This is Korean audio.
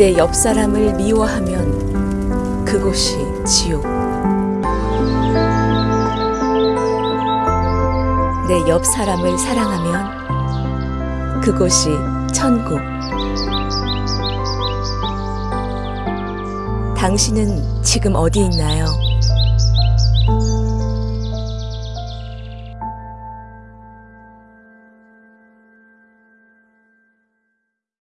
내 옆 사람을 미워하면 그곳이 지옥. 내 옆 사람을 사랑하면 그곳이 천국. 당신은 지금 어디 있나요?